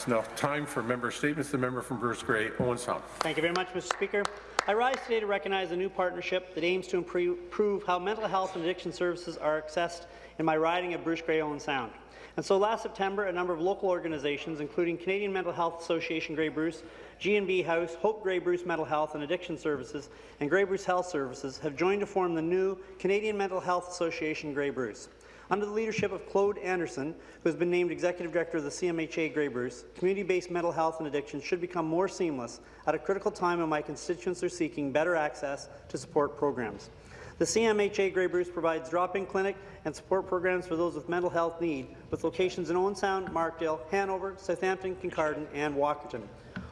It's now time for member statements. The member from Bruce Grey, Owen Sound. Thank you very much, Mr. Speaker. I rise today to recognize a new partnership that aims to improve how mental health and addiction services are accessed in my riding of Bruce Grey Owen Sound. And so last September, a number of local organizations, including Canadian Mental Health Association Grey Bruce, G&B House, Hope Grey Bruce Mental Health and Addiction Services, and Grey Bruce Health Services, have joined to form the new Canadian Mental Health Association Grey Bruce. Under the leadership of Claude Anderson, who has been named Executive Director of the CMHA Grey Bruce, community-based mental health and addiction should become more seamless at a critical time when my constituents are seeking better access to support programs. The CMHA Grey Bruce provides drop-in clinic and support programs for those with mental health need, with locations in Owen Sound, Markdale, Hanover, Southampton, Kincardine, and Walkerton.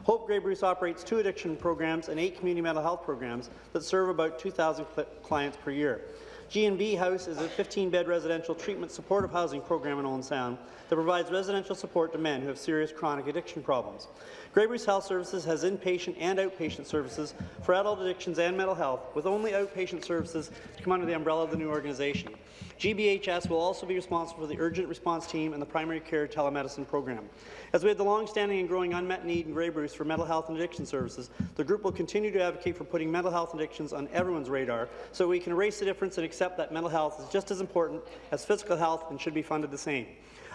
Hope Grey Bruce operates two addiction programs and eight community mental health programs that serve about 2,000 clients per year. G&B House is a 15-bed residential treatment supportive housing program in Owen Sound that provides residential support to men who have serious chronic addiction problems. Grey Bruce Health Services has inpatient and outpatient services for adult addictions and mental health, with only outpatient services to come under the umbrella of the new organization. GBHS will also be responsible for the urgent response team and the primary care telemedicine program. As we have the long-standing and growing unmet need in Grey Bruce for mental health and addiction services, the group will continue to advocate for putting mental health addictions on everyone's radar so we can erase the difference and accept that mental health is just as important as physical health and should be funded the same.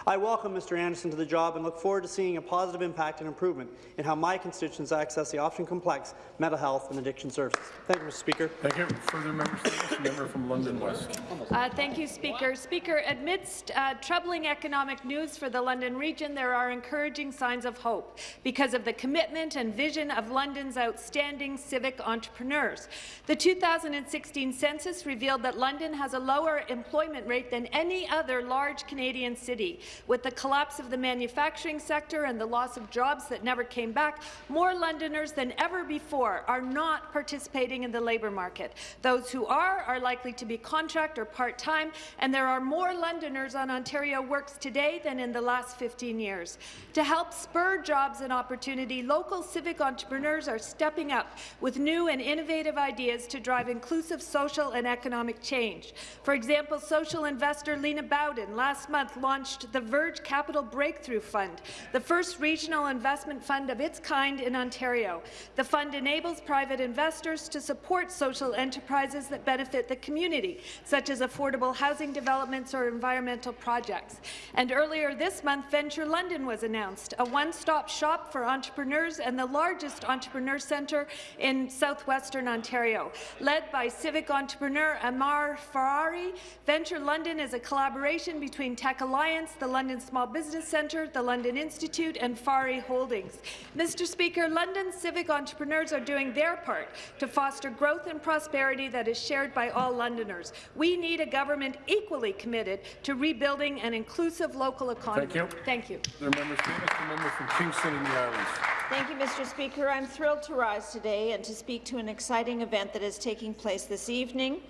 I welcome Mr. Anderson to the job and look forward to seeing a positive impact and improvement in how my constituents access the often complex mental health and addiction services. Thank you, Mr. Speaker. Thank you. Further members, member from London West. Uh, thank you, Speaker. Speaker, amidst uh, troubling economic news for the London region, there are encouraging signs of hope because of the commitment and vision of London's outstanding civic entrepreneurs. The 2016 census revealed that London has a lower employment rate than any other large Canadian city. With the collapse of the manufacturing sector and the loss of jobs that never came back, more Londoners than ever before are not participating in the labour market. Those who are are likely to be contract or part-time, and there are more Londoners on Ontario Works today than in the last 15 years. To help spur jobs and opportunity, local civic entrepreneurs are stepping up with new and innovative ideas to drive inclusive social and economic change. For example, social investor Lina Bowden last month launched the Verge Capital Breakthrough Fund, the first regional investment fund of its kind in Ontario. The fund enables private investors to support social enterprises that benefit the community, such as affordable housing developments or environmental projects. And earlier this month, Venture London was announced, a one-stop shop for entrepreneurs and the largest entrepreneur centre in southwestern Ontario. Led by civic entrepreneur Amar Ferrari, Venture London is a collaboration between Tech Alliance, the London Small Business Centre, the London Institute and Farhi Holdings. Mr. Speaker, London civic entrepreneurs are doing their part to foster growth and prosperity that is shared by all Londoners. We need a government equally committed to rebuilding an inclusive local economy. Thank you. Thank you. The member, the member from Kingston and the Islands. Thank you, Mr. Speaker. I'm thrilled to rise today and to speak to an exciting event that is taking place this evening.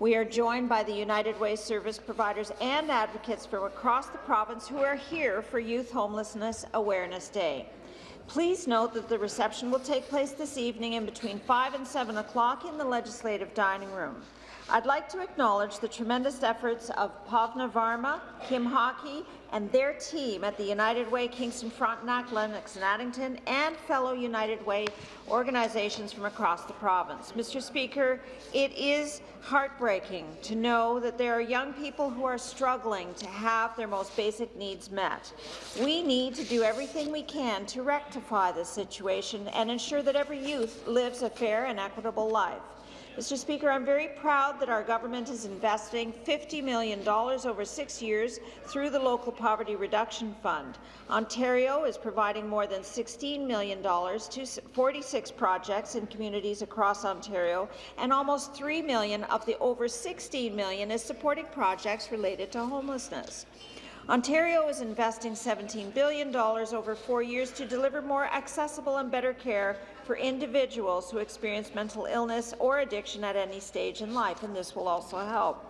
We are joined by the United Way service providers and advocates from across the province who are here for Youth Homelessness Awareness Day. Please note that the reception will take place this evening in between 5 and 7 o'clock in the Legislative Dining Room. I'd like to acknowledge the tremendous efforts of Bhavana Varma, Kim Hockey, and their team at the United Way Kingston Frontenac, Lennox and Addington, and fellow United Way organizations from across the province. Mr. Speaker, it is heartbreaking to know that there are young people who are struggling to have their most basic needs met. We need to do everything we can to rectify this situation and ensure that every youth lives a fair and equitable life. Mr. Speaker, I'm very proud that our government is investing $50 million over six years through the Local Poverty Reduction Fund. Ontario is providing more than $16 million to 46 projects in communities across Ontario, and almost 3 million of the over 16 million is supporting projects related to homelessness. Ontario is investing $17 billion over four years to deliver more accessible and better care for individuals who experience mental illness or addiction at any stage in life, and this will also help.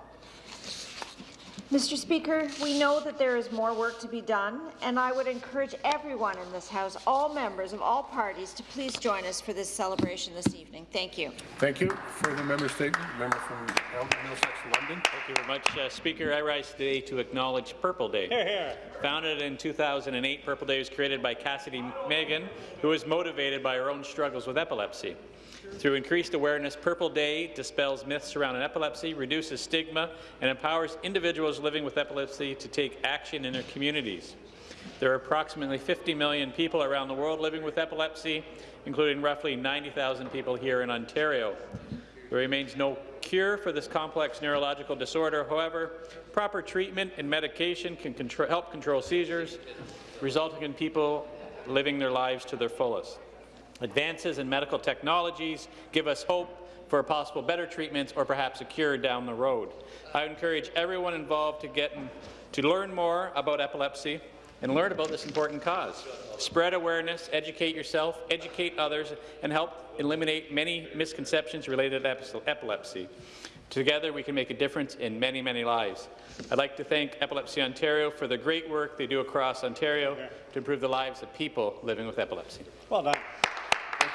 Mr. Speaker, we know that there is more work to be done, and I would encourage everyone in this House, all members of all parties, to please join us for this celebration this evening. Thank you. Thank you. Further member statement, member from Elgin Middlesex London. Thank you very much, uh, Speaker. I rise today to acknowledge Purple Day. Hear, hear. Founded in 2008, Purple Day was created by Cassidy Megan, who was motivated by her own struggles with epilepsy. Through increased awareness, Purple Day dispels myths surrounding epilepsy, reduces stigma, and empowers individuals living with epilepsy to take action in their communities. There are approximately 50 million people around the world living with epilepsy, including roughly 90,000 people here in Ontario. There remains no cure for this complex neurological disorder. However, proper treatment and medication can help control seizures, resulting in people living their lives to their fullest. Advances in medical technologies give us hope for possible better treatments or perhaps a cure down the road. I encourage everyone involved to get to learn more about epilepsy and learn about this important cause. Spread awareness, educate yourself, educate others, and help eliminate many misconceptions related to epilepsy. Together, we can make a difference in many, many lives. I'd like to thank Epilepsy Ontario for the great work they do across Ontario to improve the lives of people living with epilepsy. Well done.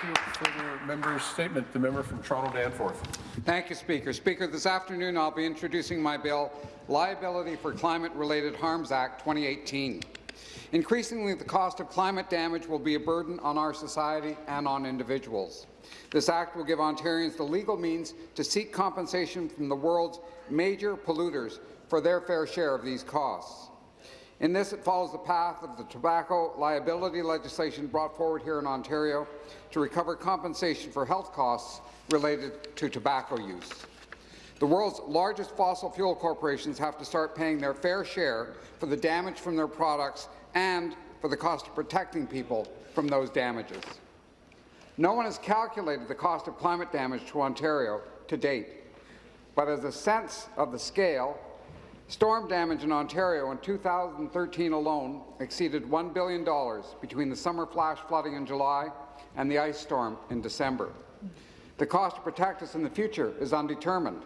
Thank you. Further member statement, the member from Toronto Danforth. Thank you, Speaker. Speaker, this afternoon I'll be introducing my bill, Liability for Climate-Related Harms Act 2018. Increasingly, the cost of climate damage will be a burden on our society and on individuals. This act will give Ontarians the legal means to seek compensation from the world's major polluters for their fair share of these costs. In this, it follows the path of the tobacco liability legislation brought forward here in Ontario to recover compensation for health costs related to tobacco use. The world's largest fossil fuel corporations have to start paying their fair share for the damage from their products and for the cost of protecting people from those damages. No one has calculated the cost of climate damage to Ontario to date, but as a sense of the scale, storm damage in Ontario in 2013 alone exceeded $1 billion between the summer flash flooding in July and the ice storm in December. The cost to protect us in the future is undetermined.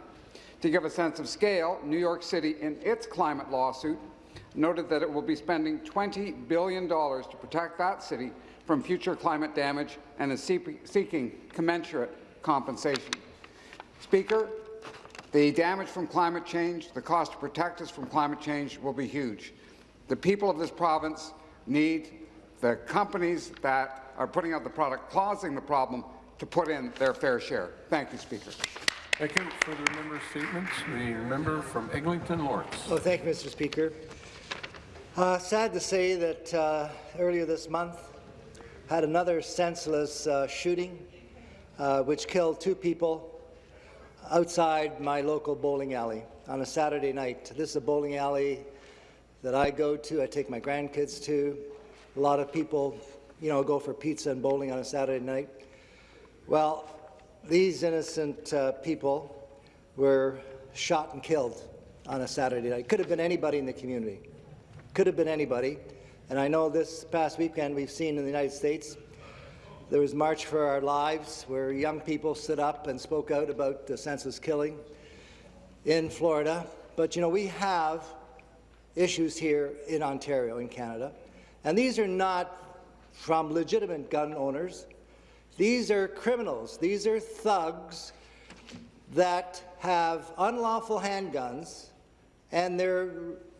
To give a sense of scale, New York City, in its climate lawsuit, noted that it will be spending $20 billion to protect that city from future climate damage and is seeking commensurate compensation. Speaker, the damage from climate change, the cost to protect us from climate change will be huge. The people of this province need the companies that are putting out the product causing the problem to put in their fair share. Thank you, Speaker. Thank you. for the member statements, the member from Eglinton Lawrence. Oh, thank you, Mr. Speaker. Uh, sad to say that uh, earlier this month had another senseless uh, shooting uh, which killed two people outside my local bowling alley on a Saturday night. This is a bowling alley that I go to, I take my grandkids to. A lot of people, you know, go for pizza and bowling on a Saturday night. Well, these innocent uh, people were shot and killed on a Saturday night. Could have been anybody in the community. Could have been anybody. And I know this past weekend we've seen in the United States there was March for Our Lives, where young people stood up and spoke out about the senseless killing in Florida. But, you know, we have issues here in Ontario, in Canada, and these are not from legitimate gun owners. These are criminals. These are thugs that have unlawful handguns, and they're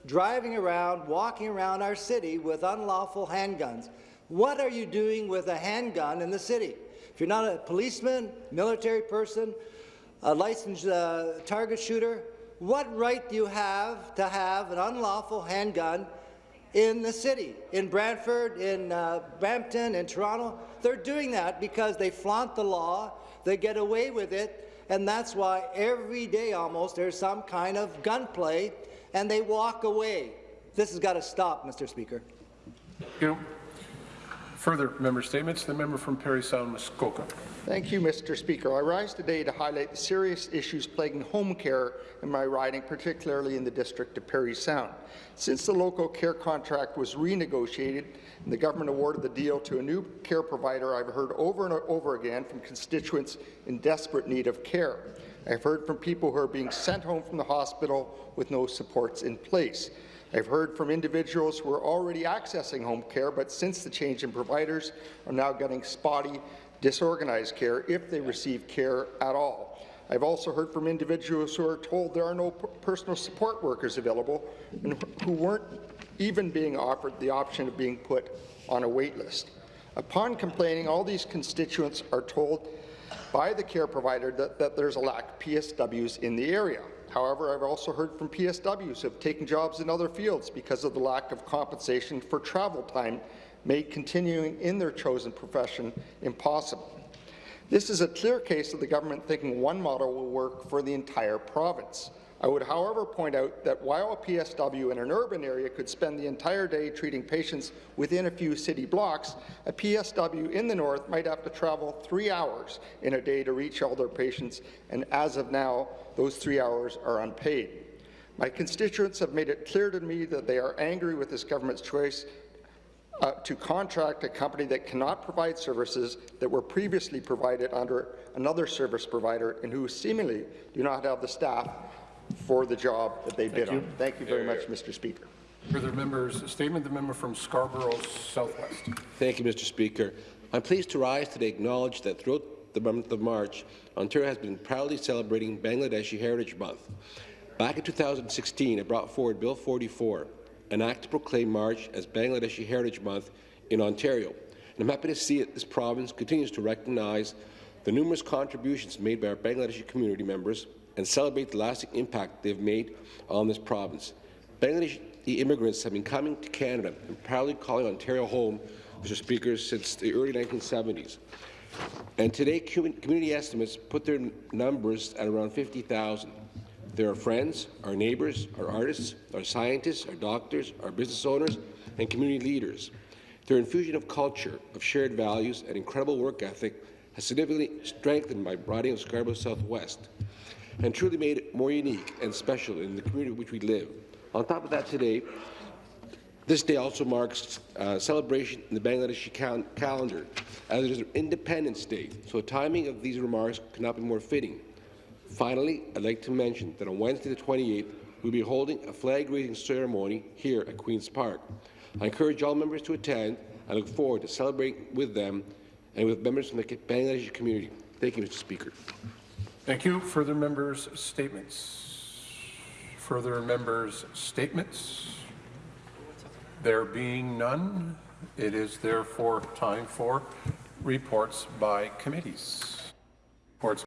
driving around, walking around our city with unlawful handguns. What are you doing with a handgun in the city? If you're not a policeman, military person, a licensed uh, target shooter, what right do you have to have an unlawful handgun in the city? In Brantford, in uh, Brampton, in Toronto? They're doing that because they flaunt the law, they get away with it, and that's why every day almost there's some kind of gunplay, and they walk away. This has got to stop, Mr. Speaker. Thank you. Further member statements, the member from Parry Sound, Muskoka. Thank you, Mr. Speaker. I rise today to highlight the serious issues plaguing home care in my riding, particularly in the district of Parry Sound. Since the local care contract was renegotiated and the government awarded the deal to a new care provider, I've heard over and over again from constituents in desperate need of care. I've heard from people who are being sent home from the hospital with no supports in place. I've heard from individuals who are already accessing home care, but since the change in providers are now getting spotty, disorganized care if they receive care at all. I've also heard from individuals who are told there are no personal support workers available and who weren't even being offered the option of being put on a wait list. Upon complaining, all these constituents are told by the care provider that, that there's a lack of PSWs in the area. However, I've also heard from PSWs who have taken jobs in other fields because of the lack of compensation for travel time, made continuing in their chosen profession impossible. This is a clear case of the government thinking one model will work for the entire province. I would, however, point out that while a PSW in an urban area could spend the entire day treating patients within a few city blocks, a PSW in the north might have to travel three hours in a day to reach all their patients, and as of now, those three hours are unpaid. My constituents have made it clear to me that they are angry with this government's choice uh, to contract a company that cannot provide services that were previously provided under another service provider and who seemingly do not have the staff for the job that they bid on. Thank you very much, Mr. Speaker. Further members' statement, the member from Scarborough Southwest. Thank you, Mr. Speaker. I'm pleased to rise today acknowledge that throughout the month of March, Ontario has been proudly celebrating Bangladeshi Heritage Month. Back in 2016, I brought forward Bill 44, an act to proclaim March as Bangladeshi Heritage Month in Ontario. And I'm happy to see that this province continues to recognize the numerous contributions made by our Bangladeshi community members and celebrate the lasting impact they've made on this province. Bangladeshi immigrants have been coming to Canada and proudly calling Ontario home, Mr. Speaker, since the early 1970s. And today, community estimates put their numbers at around 50,000. They're our friends, our neighbours, our artists, our scientists, our doctors, our business owners, and community leaders. Their infusion of culture, of shared values, and incredible work ethic has significantly strengthened my riding of Scarborough Southwest and truly made it more unique and special in the community in which we live. On top of that today, this day also marks uh, celebration in the Bangladeshi cal calendar, as it is an Independence Day, so the timing of these remarks could not be more fitting. Finally, I'd like to mention that on Wednesday the 28th, we'll be holding a flag raising ceremony here at Queen's Park. I encourage all members to attend and look forward to celebrating with them and with members from the Bangladeshi community. Thank you, Mr. Speaker. Thank you. Further members' statements. Further members' statements. There being none, it is therefore time for reports by committees. Reports